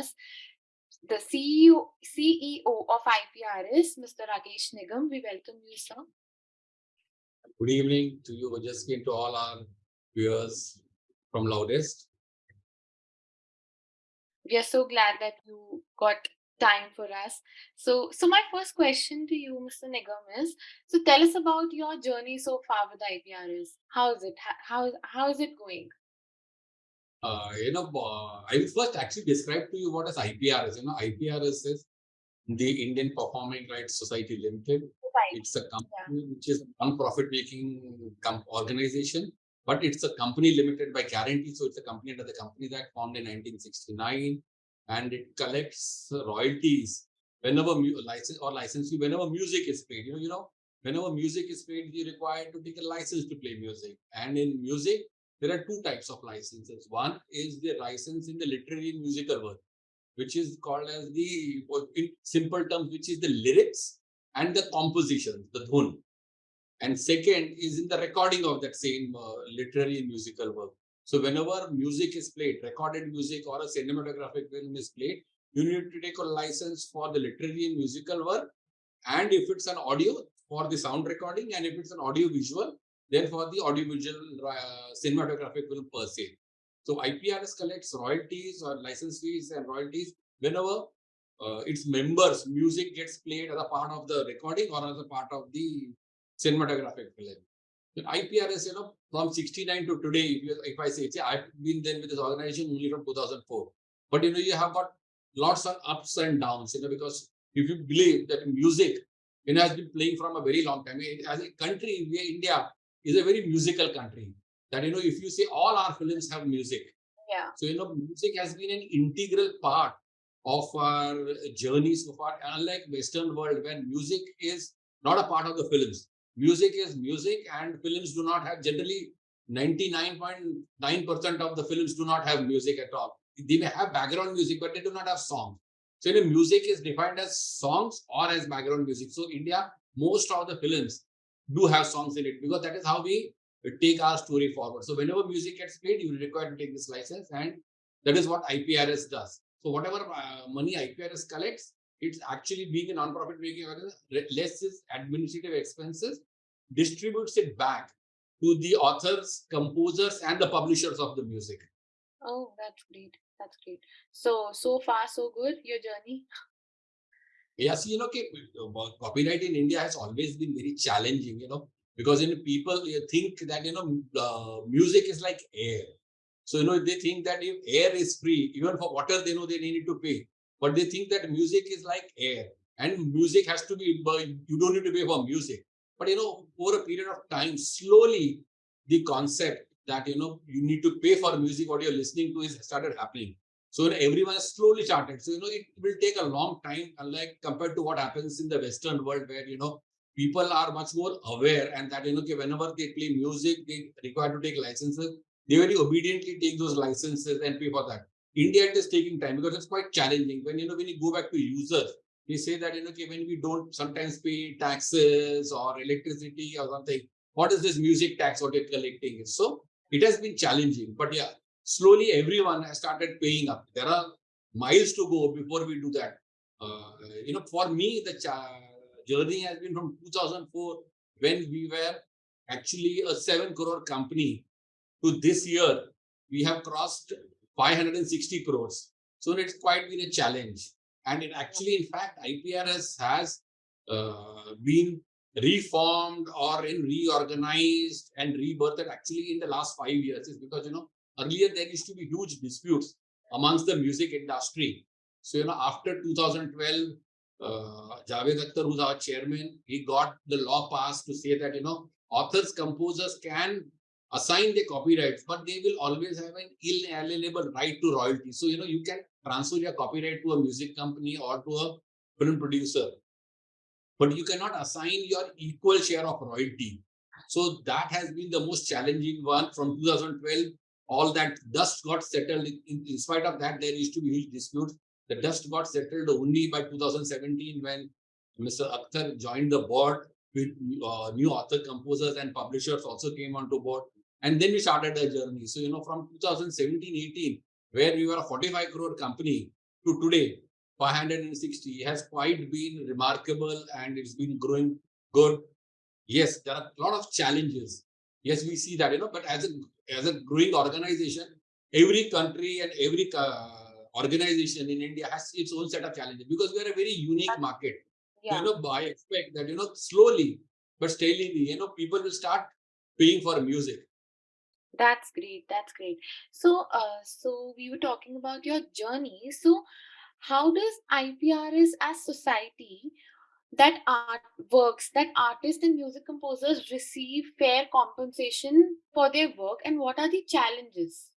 us the CEO, CEO of IPRS, Mr. Rakesh Nigam. We welcome you, sir. Good evening to you, Ojasvi, to all our viewers from Loudest. We are so glad that you got time for us. So, so my first question to you, Mr. Nigam, is so tell us about your journey so far with IPRS. How is it? How how is it going? Uh, you know, uh, I will first actually describe to you what is IPRS. You know, IPRS is the Indian Performing Rights Society Limited. Right. It's a company yeah. which is a non-profit making organization, but it's a company limited by guarantee. So it's a company under the Companies Act formed in 1969, and it collects royalties whenever license or license whenever music is played. You know, you know, whenever music is played, you're required to take a license to play music. And in music, there are two types of licenses. One is the license in the literary and musical work, which is called as the, in simple terms, which is the lyrics and the composition, the dhun. And second is in the recording of that same uh, literary and musical work. So whenever music is played, recorded music or a cinematographic film is played, you need to take a license for the literary and musical work. And if it's an audio, for the sound recording, and if it's an audio visual, then for the audiovisual uh, cinematographic film per se. So IPRS collects royalties or license fees and royalties whenever uh, its members music gets played as a part of the recording or as a part of the cinematographic film. In IPRS, you know, from 69 to today, if, you, if I say, say, I've been then with this organization only from 2004. But, you know, you have got lots of ups and downs, you know, because if you believe that music, you know, has been playing from a very long time. As a country, we, India, is a very musical country. That, you know, if you say all our films have music. Yeah. So, you know, music has been an integral part of our journey so far, unlike Western world, when music is not a part of the films. Music is music and films do not have generally 99.9% of the films do not have music at all. They may have background music, but they do not have songs. So, you know, music is defined as songs or as background music. So, India, most of the films do have songs in it because that is how we take our story forward. So whenever music gets played, you require to take this license and that is what IPRS does. So whatever uh, money IPRS collects, it's actually being a non-profit making organization, less is administrative expenses, distributes it back to the authors, composers, and the publishers of the music. Oh, that's great. That's great. So, so far, so good, your journey? Yes, you know, uh, copyright in India has always been very challenging, you know, because know, people think that, you know, uh, music is like air. So, you know, they think that if air is free, even for water, they know they need to pay. But they think that music is like air and music has to be, you don't need to pay for music. But, you know, over a period of time, slowly the concept that, you know, you need to pay for music, what you're listening to is started happening. So everyone has slowly started. So, you know, it will take a long time, unlike compared to what happens in the Western world where, you know, people are much more aware and that, you know, whenever they play music, they require to take licenses. They very obediently take those licenses and pay for that. India, is taking time because it's quite challenging. When, you know, when you go back to users, they say that, you know, okay, when we don't sometimes pay taxes or electricity or something, what is this music tax what you're collecting? So it has been challenging. But yeah, slowly everyone has started paying up. There are miles to go before we do that. Uh, you know, for me, the journey has been from 2004 when we were actually a 7 crore company to this year, we have crossed 560 crores. So it's quite been a challenge. And it actually, in fact, IPRS has uh, been reformed or in reorganized and rebirthed actually in the last five years is because, you know, Earlier, there used to be huge disputes amongst the music industry. So, you know, after 2012, uh, Javed Akhtar, who's our chairman, he got the law passed to say that, you know, authors, composers can assign the copyrights, but they will always have an inalienable right to royalty. So, you know, you can transfer your copyright to a music company or to a film producer, but you cannot assign your equal share of royalty. So that has been the most challenging one from 2012 all that dust got settled. In, in spite of that, there used to be huge disputes. The dust got settled only by 2017 when Mr. Akhtar joined the board with uh, new author composers and publishers also came onto board. And then we started the journey. So, you know, from 2017-18, where we were a 45 crore company to today 560 has quite been remarkable and it's been growing good. Yes, there are a lot of challenges. Yes, we see that, you know, but as a as a growing organization, every country and every uh, organization in India has its own set of challenges because we are a very unique market. Yeah. You know, I expect that, you know, slowly but steadily, you know, people will start paying for music. That's great. That's great. So, uh, so we were talking about your journey. So, how does IPRS as society that art works that artists and music composers receive fair compensation for their work and what are the challenges?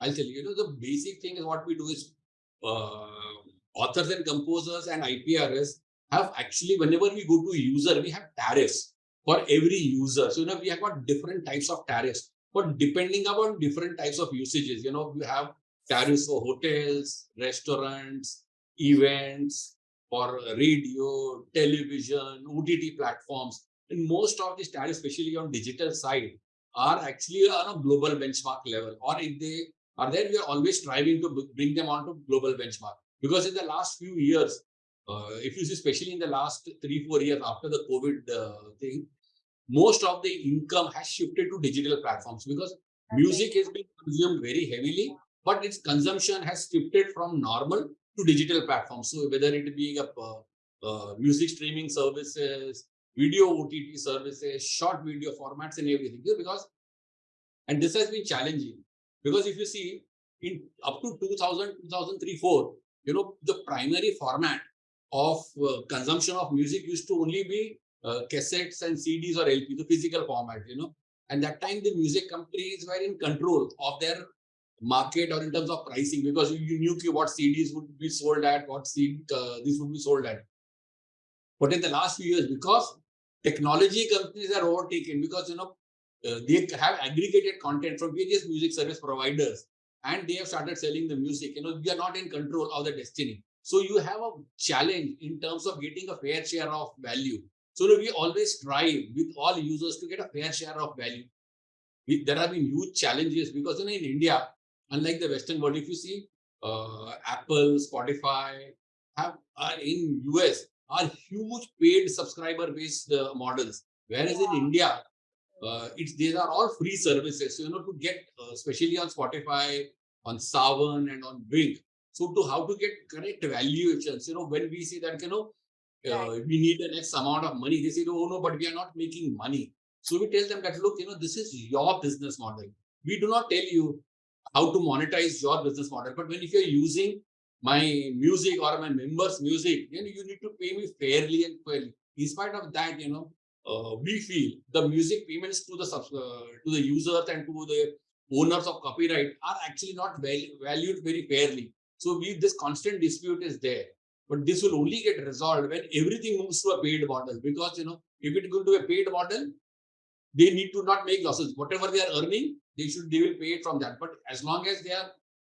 I'll tell you you know the basic thing is what we do is uh, authors and composers and iprs have actually whenever we go to user we have tariffs for every user. So you know we have got different types of tariffs. But depending upon different types of usages you know we have tariffs for hotels restaurants events for radio, television, OTT platforms. And most of these tariffs, especially on digital side, are actually on a global benchmark level. Or if they are there, we are always striving to bring them onto global benchmark. Because in the last few years, uh, if you see, especially in the last three, four years after the COVID uh, thing, most of the income has shifted to digital platforms because okay. music is being consumed very heavily, but its consumption has shifted from normal to digital platforms. So whether it being a uh, uh, music streaming services, video OTT services, short video formats, and everything. Because and this has been challenging because if you see in up to 2000, 2003, 4, you know the primary format of uh, consumption of music used to only be uh, cassettes and CDs or LP, the physical format. You know, and that time the music companies were in control of their market or in terms of pricing because you knew what CDs would be sold at, what CD uh, these would be sold at. But in the last few years, because technology companies are overtaken, because you know uh, they have aggregated content from various music service providers, and they have started selling the music. You know, we are not in control of the destiny. So you have a challenge in terms of getting a fair share of value. So we always strive with all users to get a fair share of value. We, there have been huge challenges because you know in India unlike the Western world, if you see uh, Apple, Spotify have are in US are huge paid subscriber based uh, models, whereas yeah. in India, uh, it's these are all free services. So you know to get uh, especially on Spotify, on Saavn, and on Wynk. So to how to get correct valuations, you know when we see that you know uh, right. we need the next amount of money, they say oh no, but we are not making money. So we tell them that look, you know this is your business model. We do not tell you how to monetize your business model. But when if you're using my music or my members' music, then you need to pay me fairly and fairly. In spite of that, you know, uh, we feel the music payments to the uh, to the users and to the owners of copyright are actually not valued very fairly. So we this constant dispute is there. But this will only get resolved when everything moves to a paid model. Because you know, if it goes to a paid model, they need to not make losses. Whatever they are earning, they should they will pay it from that. But as long as they are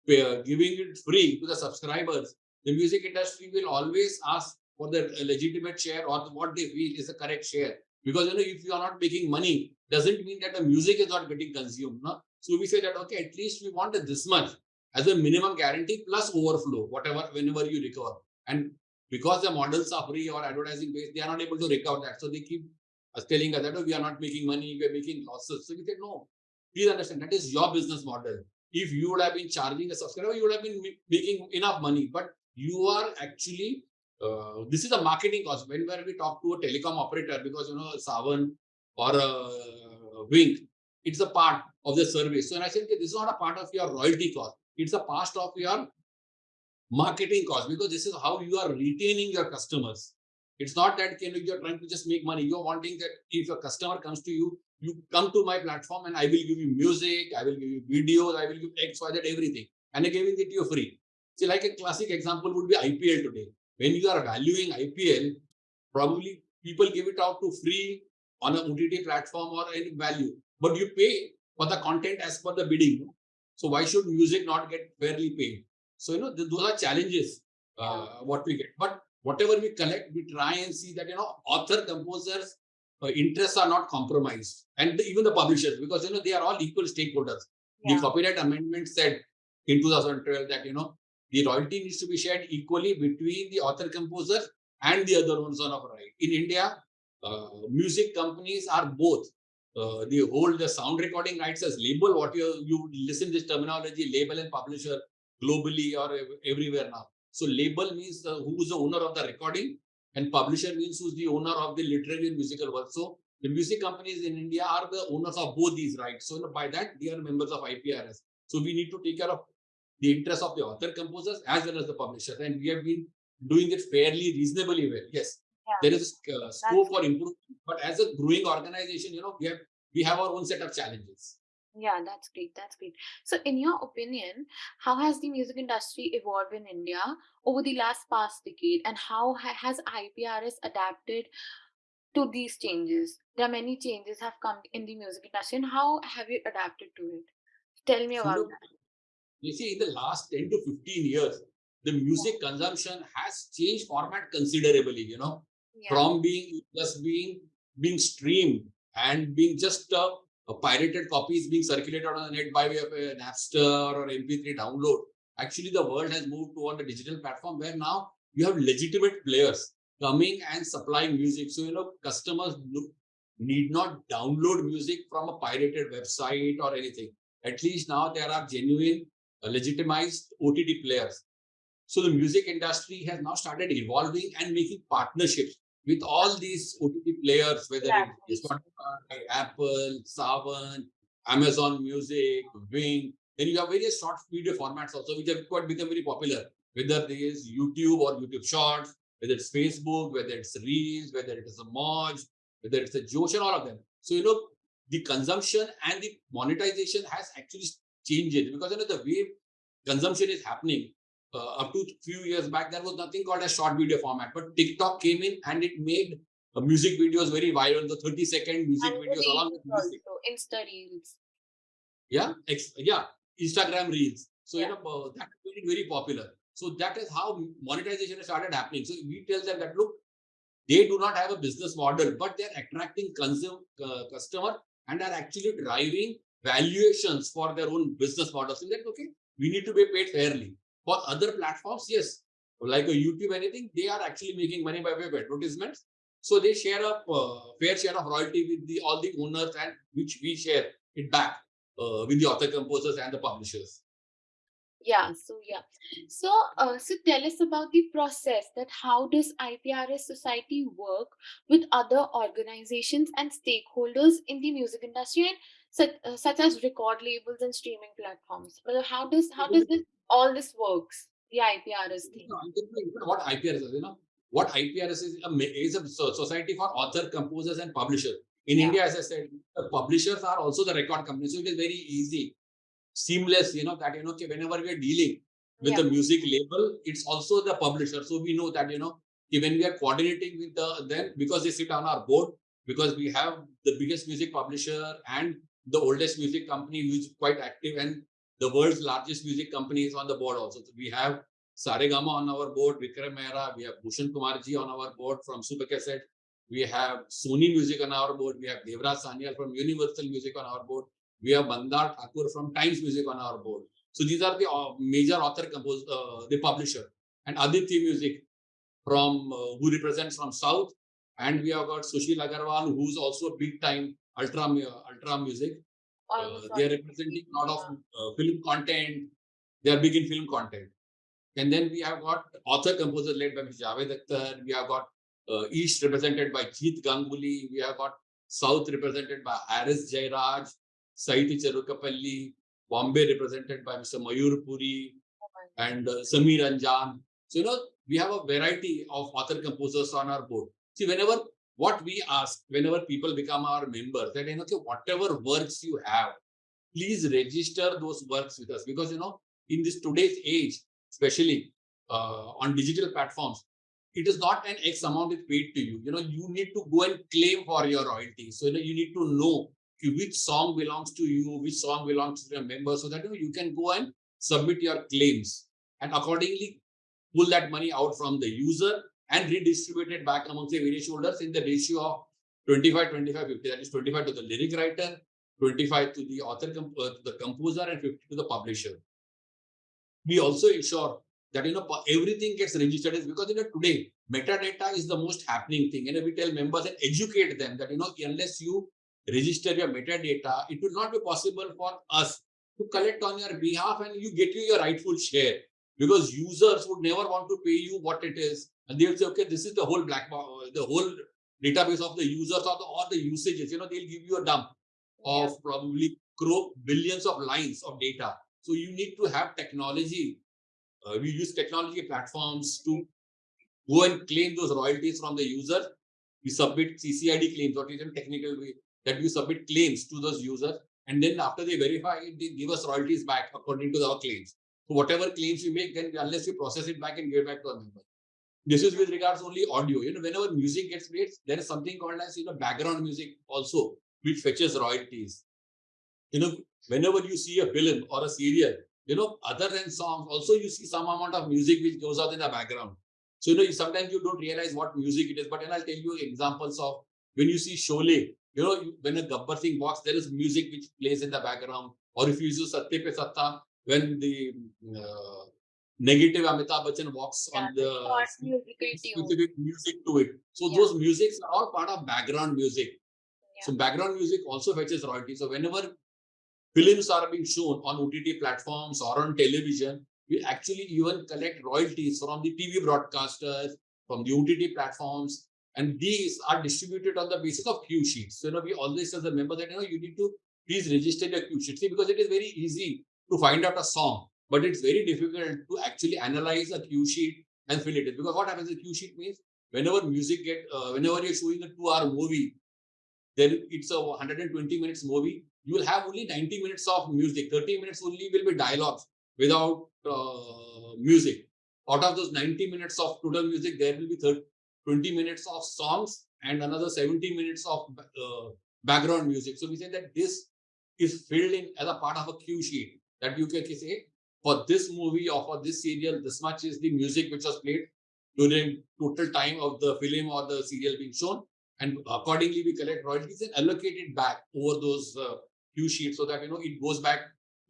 uh, giving it free to the subscribers, the music industry will always ask for the legitimate share or what they feel is the correct share. Because you know, if you are not making money, doesn't mean that the music is not getting consumed. No? So we say that okay, at least we want this much as a minimum guarantee plus overflow, whatever whenever you recover. And because the models are free or advertising based, they are not able to recover that. So they keep us telling us that oh, we are not making money, we are making losses. So we say, no, please understand that is your business model. If you would have been charging a subscriber, you would have been making enough money, but you are actually uh, this is a marketing cost. Whenever we talk to a telecom operator, because you know Saavn or a Wynk, it's a part of the service. So and I said, okay, this is not a part of your royalty cost. It's a part of your marketing cost because this is how you are retaining your customers. It's not that you know, you're trying to just make money. You're wanting that if a customer comes to you, you come to my platform and I will give you music, I will give you videos, I will give you X, Y, Z, everything. And I'm giving it to you free. See, like a classic example would be IPL today. When you are valuing IPL, probably people give it out to free on a OTT platform or any value, but you pay for the content as per the bidding. So why should music not get fairly paid? So you know those are challenges uh, what we get. But whatever we collect, we try and see that you know author composers uh, interests are not compromised, and the, even the publishers because you know they are all equal stakeholders. Yeah. The copyright amendment said in 2012 that you know the royalty needs to be shared equally between the author composer and the other ones on of right. In India, uh, music companies are both. Uh, they hold the sound recording rights as label. What you you listen this terminology, label and publisher globally or everywhere now. So label means the, who is the owner of the recording, and publisher means who's the owner of the literary and musical work. So the music companies in India are the owners of both these rights. So by that, they are members of IPRS. So we need to take care of the interest of the author composers as well as the publisher. And we have been doing it fairly reasonably well. Yes, yeah. there is a uh, scope for improvement, but as a growing organization, you know, we have we have our own set of challenges. Yeah, that's great. That's great. So, in your opinion, how has the music industry evolved in India over the last past decade, and how ha- has IPRS adapted to these changes? There are many changes have come in the music industry, and how have you adapted to it? Tell me about that. You see, in the last 10 to 15 years, the music consumption has changed format considerably, you know, yeah. from being just being being streamed and being just uh, uh, pirated copy is being circulated on the net by way of an Napster or MP3 download. Actually, the world has moved to on the digital platform where now you have legitimate players coming and supplying music. So, you know, customers need not download music from a pirated website or anything. At least now there are genuine legitimized OTT players. So the music industry has now started evolving and making partnerships with all these OTT players, whether it's Spotify, Apple, Saavn, Amazon Music, Wynk. Then you have various short video formats also, which have quite become very popular, whether it is YouTube or YouTube Shorts, whether it's Facebook, whether it's Reels, whether it is a Moj, whether it's a Josh, and all of them. So, you know, the consumption and the monetization has actually changed because you know the way consumption is happening uh, up to few years back there was nothing called a short video format but tiktok came in and it made uh, music videos very viral the 30 second music and videos along with music. Also, insta reels yeah yeah instagram reels so yeah. you know uh, that made it very popular so that is how monetization started happening so we tell them that look they do not have a business model but they're attracting consumer uh, customer and are actually driving valuations for their own business models. And that, okay, we need to be paid fairly. For other platforms, yes, like a YouTube, anything, they are actually making money by way of advertisements. So they share a uh, fair share of royalty with the all the owners, and which we share it back uh, with the author composers and the publishers. Yeah, so yeah. So uh, so tell us about the process that how does IPRS society work with other organizations and stakeholders in the music industry and such, uh, such as record labels and streaming platforms. Well, how does how does this all this works? The IPRS thing. What IPRS is, you know, what IPRS is a, is a society for author, composers, and publishers. In yeah. India, as I said, the publishers are also the record companies, so it is very easy, seamless. You know that you know whenever we are dealing with yeah. the music label, it's also the publisher. So we know that you know when we are coordinating with the them because they sit on our board because we have the biggest music publisher and the oldest music company who's quite active and the world's largest music company is on the board also. So we have Saregama on our board, Vikram Mehra, we have Bhushan Kumarji on our board from Super Cassette, we have Sony Music on our board, we have Devraj Sanyal from Universal Music on our board, we have Mandar Thakur from Times Music on our board. So these are the uh, major author compose, uh, the publisher. And Aditya Music from uh, who represents from South. And we have got Sushil Agarwal, who's also a big time Ultra, Ultra Music. Uh, they are representing a lot of uh, film content. They are big in film content. And then we have got author composers led by Mr. Javed Akhtar. We have got uh, East represented by Jeet Ganguly. We have got South represented by Harris Jayaraj, Saiti Cherukapalli. Bombay represented by Mr. Mayur Puri and uh, Sameer Anjaan. So, you know, we have a variety of author composers on our board. See, whenever what we ask whenever people become our members that you know okay, whatever works you have please register those works with us. Because you know in this today's age especially uh, on digital platforms it is not an x amount is paid to you. You know you need to go and claim for your royalty. So you know you need to know which song belongs to you which song belongs to your member so that you, know, you can go and submit your claims. And accordingly pull that money out from the user and redistributed back amongst the various holders in the ratio of 25, 25, 50. That is 25 to the lyric writer, 25 to the author, uh, to the composer, and 50 to the publisher. we also ensure that you know everything gets registered is because you know today metadata is the most happening thing and we tell members and educate them that you know unless you register your metadata it will not be possible for us to collect on your behalf and you get you your rightful share because users would never want to pay you what it is and they'll say okay this is the whole black box the whole database of the users or the, or the usages you know they'll give you a dump of yeah. probably crore billions of lines of data so you need to have technology uh, we use technology platforms to go and claim those royalties from the user we submit ccid claims what is in technical way that we submit claims to those users and then after they verify it they give us royalties back according to our claims so whatever claims you make, then unless you process it back and give it back to a member. This is with regards only audio. You know, whenever music gets played, there is something called as you know background music also, which fetches royalties. You know, whenever you see a film or a serial, you know, other than songs, also you see some amount of music which goes out in the background. So you know, sometimes you don't realize what music it is. But then I'll tell you examples of when you see Sholay, you know, when a Gabbar Singh walks, there is music which plays in the background. Or if you use Satte Pe Satta, when the uh, negative Amitabh Bachchan walks yeah, on the specific music to it. So yeah. those musics are all part of background music. Yeah. So background music also fetches royalty. So whenever films are being shown on OTT platforms or on television, we actually even collect royalties from the TV broadcasters, from the OTT platforms, and these are distributed on the basis of cue sheets. So you know, we always as a member that you know you need to please register your cue sheet. See, because it is very easy to find out a song, but it's very difficult to actually analyze a cue sheet and fill it in. Because what happens, the cue sheet means whenever music get, uh, whenever you're showing a two-hour movie, then it's a 120 minutes movie. You will have only 90 minutes of music. 30 minutes only will be dialogues without uh, music. Out of those 90 minutes of total music, there will be 30, 20 minutes of songs and another 70 minutes of uh, background music. So we say that this is filled in as a part of a cue sheet that you can say for this movie or for this serial, this much is the music which was played during total time of the film or the serial being shown. And accordingly, we collect royalties and allocate it back over those uh, cue sheets so that, you know, it goes back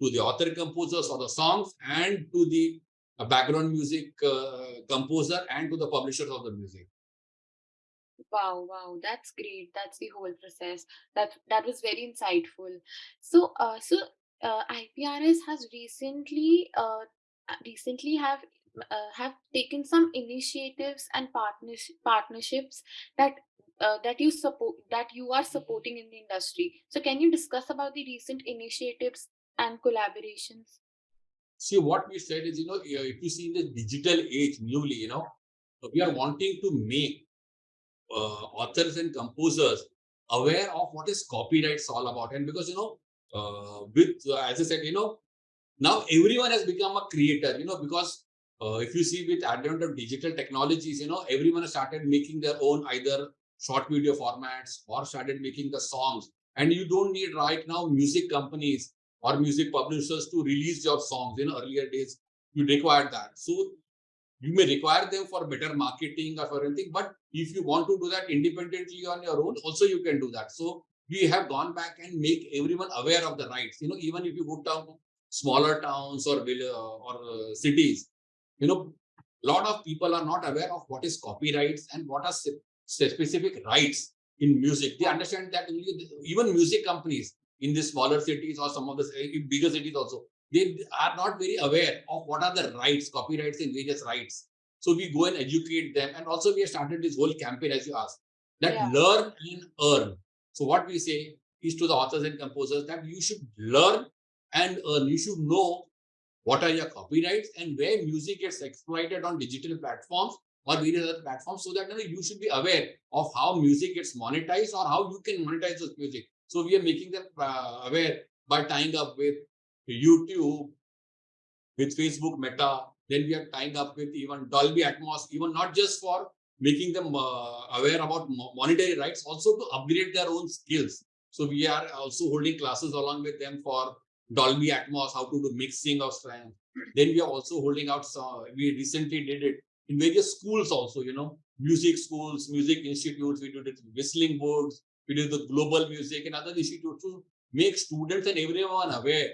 to the author composers for the songs and to the uh, background music uh, composer and to the publishers of the music. Wow, wow, that's great. That's the whole process. That that was very insightful. So, uh, so uh, IPRS has recently uh, recently have uh, have taken some initiatives and partners partnerships that uh, that you support that you are supporting in the industry. So can you discuss about the recent initiatives and collaborations? See, what we said is, you know, if you see in the digital age newly, you know, we are wanting to make uh, authors and composers aware of what is copyrights all about. And because, you know, uh, with, uh, as I said, you know, now everyone has become a creator, you know, because uh, if you see with advent of digital technologies, you know, everyone has started making their own either short video formats or started making the songs. And you don't need right now music companies or music publishers to release your songs. In earlier days, you required that. So you may require them for better marketing or for anything, but if you want to do that independently on your own, also you can do that. So we have gone back and make everyone aware of the rights. You know, even if you go down to smaller towns or or uh, cities, you know, a lot of people are not aware of what is copyrights and what are specific rights in music. They understand that even music companies in the smaller cities or some of the bigger cities also, they are not very aware of what are the rights, copyrights and various rights. So we go and educate them. And also we have started this whole campaign, as you asked, that yeah. learn and earn. So what we say is to the authors and composers that you should learn and. You should know what are your copyrights and where music gets exploited on digital platforms or various other platforms so that you, know, you should be aware of how music gets monetized or how you can monetize this music. So we are making them uh, aware by tying up with YouTube, with Facebook Meta, then we are tying up with even Dolby Atmos, even not just for making them uh, aware about monetary rights, also to upgrade their own skills. So we are also holding classes along with them for Dolby Atmos, how to do mixing of sound. Then we are also holding out, some, we recently did it in various schools also, you know, music schools, music institutes, we did it Whistling Woods, we did the global music and other institutes to make students and everyone aware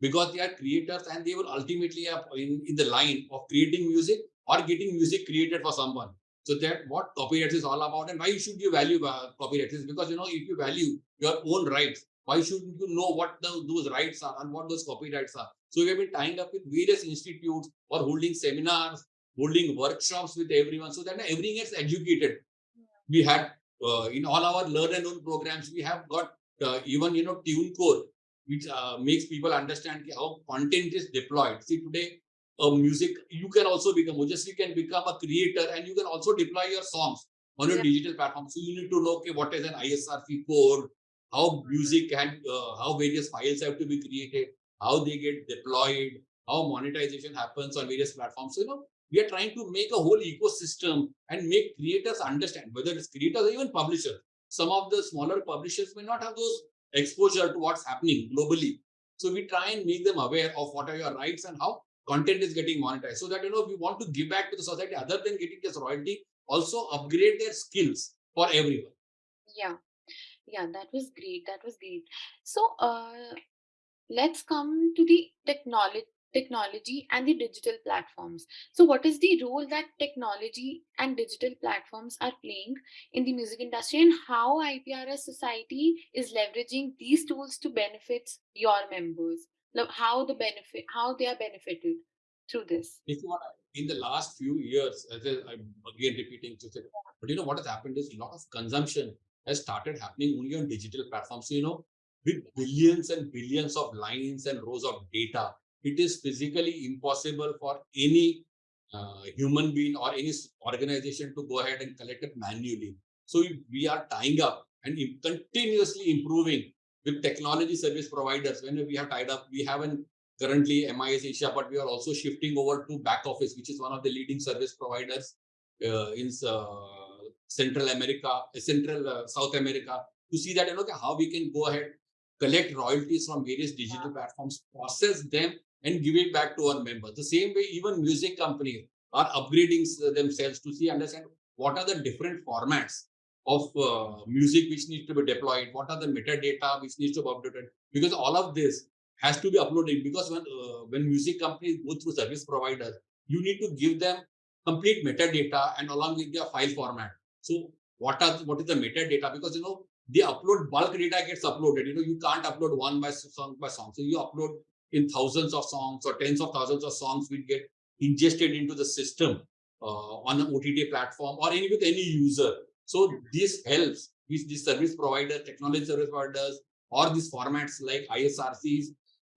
because they are creators and they will ultimately have in, in the line of creating music or getting music created for someone. So that what copyright is all about and why should you value uh, copyright is because you know if you value your own rights, why shouldn't you know what the, those rights are and what those copyrights are? So we have been tying up with various institutes or holding seminars, holding workshops with everyone so that everyone gets educated. We had uh, in all our learn and learn programs, we have got uh, even you know TuneCore, which uh, makes people understand how content is deployed. See today, uh, music you can also become just you can become a creator and you can also deploy your songs on your yeah. digital platform. So you need to know okay what is an ISRC code, how music and uh, how various files have to be created, how they get deployed, how monetization happens on various platforms. So you know we are trying to make a whole ecosystem and make creators understand whether it's creators or even publishers. Some of the smaller publishers may not have those exposure to what's happening globally. So we try and make them aware of what are your rights and how content is getting monetized. So that, you know, we want to give back to the society other than getting this royalty, also upgrade their skills for everyone. Yeah. Yeah, that was great. That was great. So uh, let's come to the technology technology and the digital platforms. So, what is the role that technology and digital platforms are playing in the music industry, and how IPRS Society is leveraging these tools to benefit your members? How the benefit, how they are benefited through this? If in the last few years, as I'm again repeating, but you know what has happened is a lot of consumption has started happening only on digital platforms. So, you know, with billions and billions of lines and rows of data it is physically impossible for any uh, human being or any organization to go ahead and collect it manually. So we are tying up and continuously improving with technology service providers. When we have tied up, we haven't currently MIS Asia, but we are also shifting over to back office, which is one of the leading service providers uh, in uh, Central America, Central uh, South America, to see that you know how we can go ahead collect royalties from various digital platforms, process them, and give it back to our members. The same way, even music companies are upgrading themselves to see, understand what are the different formats of uh, music which needs to be deployed, what are the metadata which needs to be updated, because all of this has to be uploaded. Because when uh, when music companies go through service providers, you need to give them complete metadata and along with their file format. So what are what is the metadata? Because you know they upload bulk data gets uploaded. You know you can't upload one by song by song. So you upload in thousands of songs or tens of thousands of songs will get ingested into the system uh, on an OTT platform or any with any user. So this helps with the service provider, technology service providers, or these formats like ISRCs,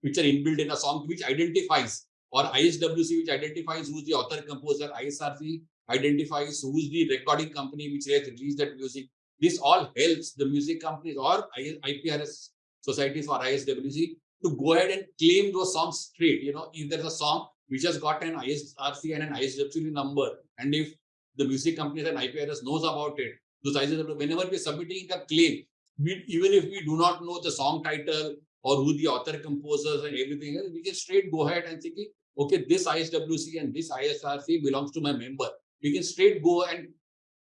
which are inbuilt in a song, which identifies, or ISWC, which identifies who's the author, composer, ISRC identifies who's the recording company which has released that music. This all helps the music companies or IPRS societies or ISWC to go ahead and claim those songs straight. You know, if there's a song which has got an ISRC and an ISWC number, and if the music companies and IPRS knows about it, whenever we're submitting a claim, we, even if we do not know the song title or who the author, composers, and everything else, we can straight go ahead and think, okay, this ISWC and this ISRC belongs to my member. We can straight go and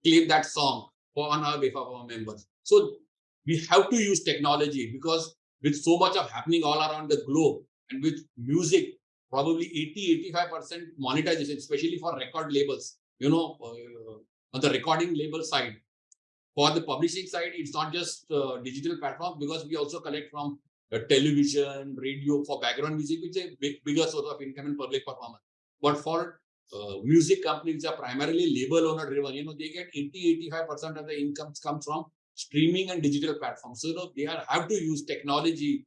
claim that song for on our behalf of our members. So we have to use technology because with so much of happening all around the globe and with music, probably 80, 85% monetization, especially for record labels, you know, uh, on the recording label side. For the publishing side, it's not just uh, digital platforms because we also collect from uh, television, radio for background music, which is a big, bigger source of income and public performance. But for uh, music companies which are primarily label owner driven, you know, they get 80, 85% of the income comes from streaming and digital platforms. So you know, they are, have to use technology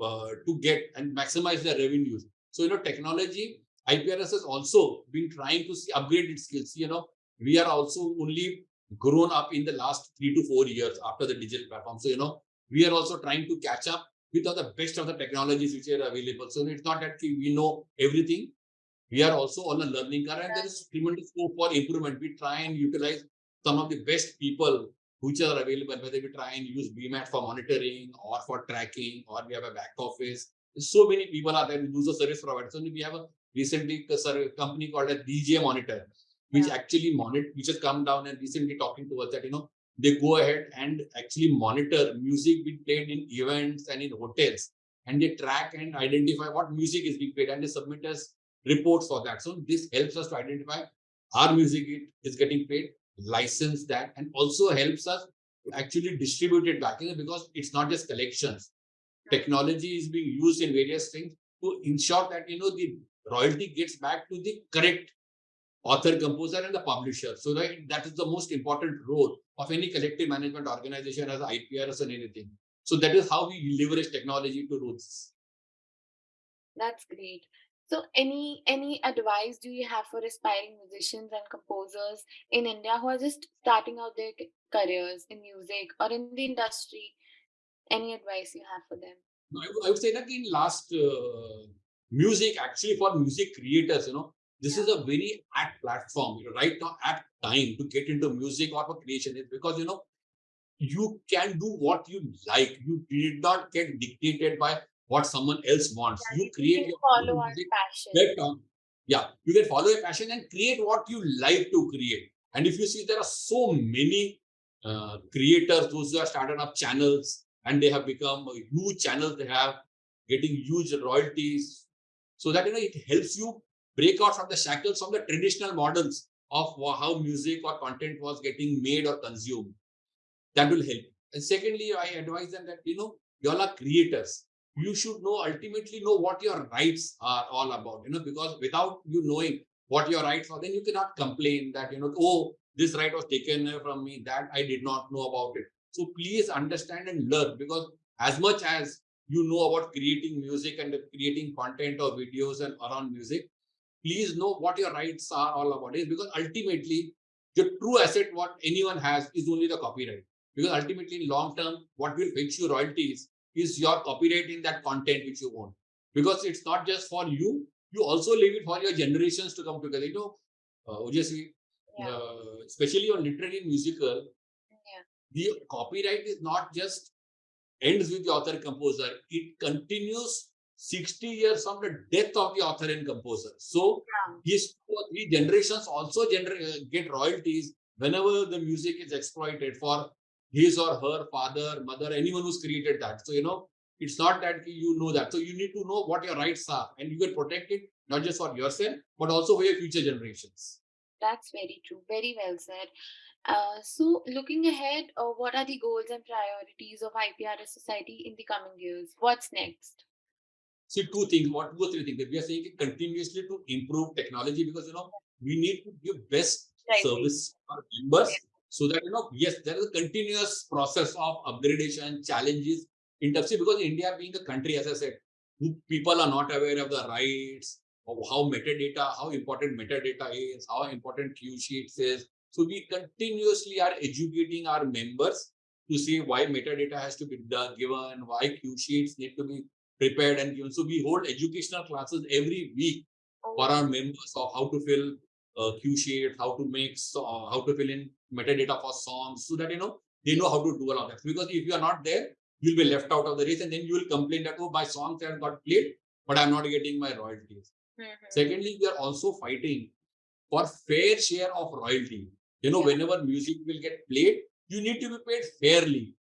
uh, to get and maximize their revenues. So you know, technology, IPRS has also been trying to see, upgrade its skills. You know, we are also only grown up in the last three to four years after the digital platform. So you know, we are also trying to catch up with all the best of the technologies which are available. So it's not that we know everything. We are also on a learning curve and there is tremendous scope for improvement. We try and utilize some of the best people which are available, whether we try and use BMAT for monitoring or for tracking, or we have a back office. So many people are there who use a service provider. So we have a recently a company called a DJ Monitor, which yeah. actually monitor, which has come down and recently talking to us that, you know, they go ahead and actually monitor music being played in events and in hotels and they track and identify what music is being played and they submit us reports for that. So this helps us to identify our music is getting played, license that, and also helps us to actually distribute it back because it's not just collections. Technology is being used in various things to ensure that you know the royalty gets back to the correct author, composer, and the publisher. So that, that is the most important role of any collective management organization as IPRS and anything. So that is how we leverage technology to do this. That's great. So any any advice do you have for aspiring musicians and composers in India who are just starting out their careers in music or in the industry? Any advice you have for them? I would I would say that in last uh, music, actually for music creators, you know, this is a very apt platform, you know, right now, apt time to get into music or for creation is because, you know, you can do what you like. You did not get dictated by what someone else wants. yeah, You we create your follow own music. passion. Yeah, you can follow your passion and create what you like to create. And if you see, there are so many uh, creators, those who have started up channels and they have become huge channels. They have getting huge royalties, so that you know it helps you break out from the shackles from the traditional models of how music or content was getting made or consumed that will help. And secondly, I advise them that you know you all are creators. You should know ultimately know what your rights are all about. You know because without you knowing what your rights are, then you cannot complain that you know oh this right was taken from me that I did not know about it. So please understand and learn because as much as you know about creating music and creating content or videos and around music, please know what your rights are all about is because ultimately the true asset what anyone has is only the copyright. Because ultimately in long term what will fetch you royalties is your copyright in that content which you own. Because it's not just for you you also leave it for your generations to come together. You know uh, obviously Yeah, uh, especially on literary and musical yeah, the copyright is not just ends with the author composer. It continues 60 years from the death of the author and composer so yeah. his two or three generations also gener- uh, get royalties whenever the music is exploited for his or her father mother anyone who's created that so you know it's not that you know that so you need to know what your rights are and you can protect it not just for yourself but also for your future generations That's very true. Very well said. Uh, so looking ahead, uh, what are the goals and priorities of IPRS Society in the coming years? What's next? See, two things, what two or three things. We are saying continuously to improve technology because you know we need to give best Library. service to our members so that you know, yes, there is a continuous process of upgradation, challenges in terms of because India being a country, as I said, who people are not aware of the rights of how metadata, how important metadata is, how important cue sheets is. So we continuously are educating our members to see why metadata has to be done, given, why cue sheets need to be prepared and given. So we hold educational classes every week for Oh, our members of how to fill uh, cue sheet, how to make, uh, how to fill in metadata for songs, so that you know they know how to do all of that. Because if you are not there, you'll be left out of the race, and then you will complain that oh my songs have got played, but I'm not getting my royalties. mhm. Secondly, we are also fighting for fair share of royalty. You know, Yeah, whenever music will get played, you need to be paid fairly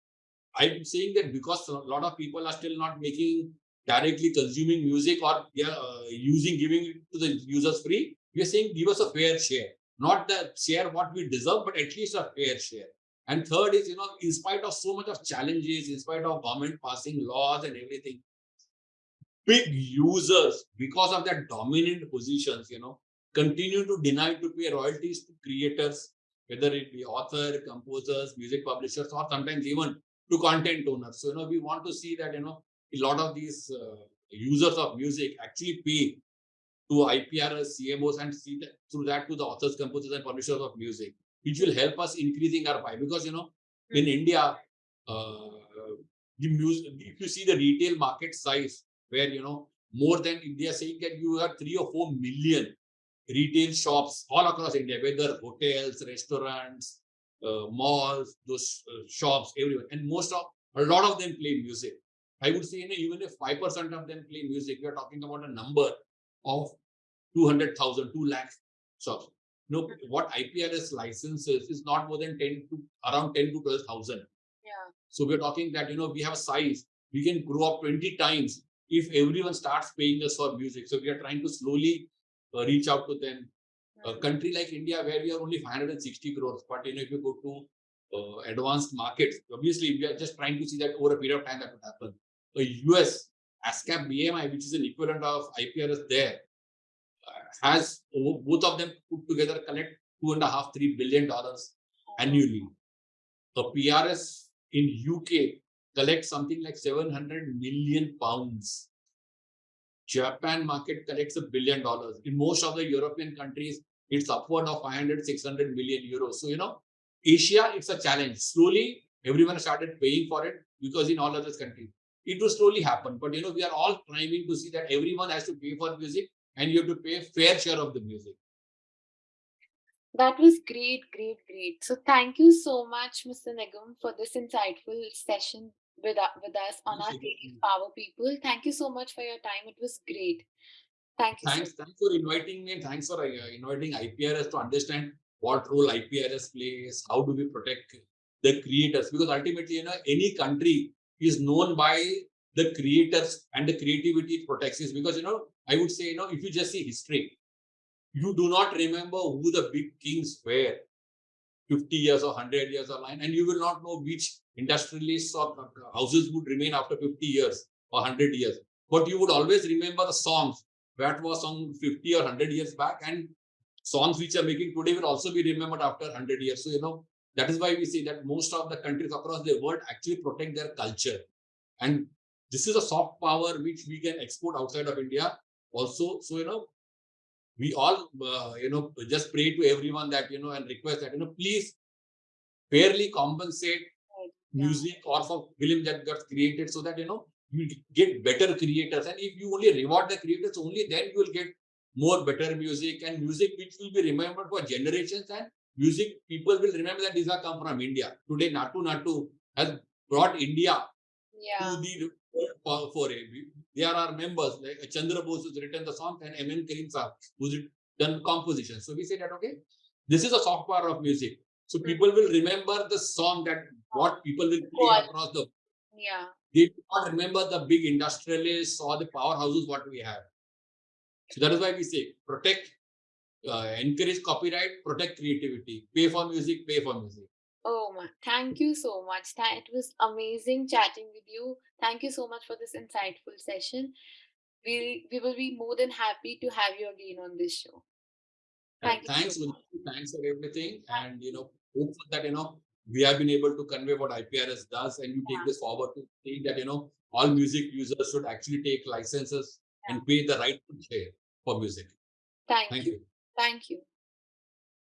I'm saying that because a lot of people are still not making directly consuming music or yeah, uh, using giving it to the users free. We are saying give us a fair share, not the share what we deserve, but at least a fair share. And third is, you know, in spite of so much of challenges, in spite of government passing laws and everything, big users, because of their dominant positions, you know, continue to deny to pay royalties to creators, whether it be author, composers, music publishers, or sometimes even to content owners. So, you know, we want to see that, you know, a lot of these uh, users of music actually pay to IPRS, CMOs, and see that through that to the authors, composers, and publishers of music, which will help us increasing our pie. Because you know, in mhm. India, uh, the music, if you see the retail market size, where you know more than India saying that you have three or four million retail shops all across India, whether hotels, restaurants, uh, malls, those uh, shops, everywhere, and most of a lot of them play music. I would say, you know, even if five percent of them play music, we are talking about a number of 200,000, 2 lakhs shops. No, what IPRS licenses is not more than 10 to around 10 to 12,000. Yeah, So we're talking that, you know, we have a size, we can grow up 20 times if everyone starts paying us for music. So we are trying to slowly uh, reach out to them. A Mm. country like India, where we are only 560 crores, but you know, if you go to uh, advanced markets, obviously we are just trying to see that over a period of time that would happen. The US ASCAP BMI, which is an equivalent of IPRS there, uh, has both of them put together collect two and a half, three billion dollars annually. The PRS in UK collects something like 700 million pounds. Japan market collects a billion dollars. In most of the European countries, it's upward of 500, 600 million euros. So, you know, Asia, it's a challenge. Slowly, everyone started paying for it because in all other countries, it will slowly happen. But, you know, we are all trying to see that everyone has to pay for music and you have to pay a fair share of the music. That was great, great, great. So thank you so much, Mr. Nigam, for this insightful session with, with us on our. Creative Power People. Thank you so much for your time. It was great. Thank you. so Thanks, thanks for inviting me and thanks for uh, inviting IPRS to understand what role IPRS plays, how do we protect the creators? Because ultimately, you know, any country is known by the creators and the creativity it protects. Is because you know, I would say, you know, if you just see history, you do not remember who the big kings were 50 years or 100 years online, and you will not know which industrialists or uh, uh, houses would remain after 50 years or 100 years. But you would always remember the songs that was sung 50 or 100 years back, and songs which are making today will also be remembered after 100 years. So, you know, that is why we see that most of the countries across the world actually protect their culture. And this is a soft power which we can export outside of India also. So, you know, we all, uh, you know, just pray to everyone that, you know, and request that, you know, please fairly compensate Yeah. music or for film that got created so that, you know, you get better creators. And if you only reward the creators, only then you will get more better music and music which will be remembered for generations and music people will remember that these are come from India. Today, Naatu Naatu has brought India Yeah. to the world for, it. We- There are members like Chandra Bose who's written the song and M.N. Karim Saab who's done composition. So we say that, okay, this is a soft power of music. So hmm. people will remember the song that what people will play across the, Yeah. they do not remember the big industrialists or the powerhouses what we have. So that is why we say protect, uh, encourage copyright, protect creativity, pay for music, pay for music. Oh my, thank you so much. It was amazing chatting with you. Thank you so much for this insightful session. We we will be more than happy to have you again on this show. Thank so thanks, thanks for everything. And you know, hopeful that you know we have been able to convey what IPRS does, and you take this forward to saying that you know all music users should actually take licenses and pay the right share for music. Thank Thank you. you. Thank you.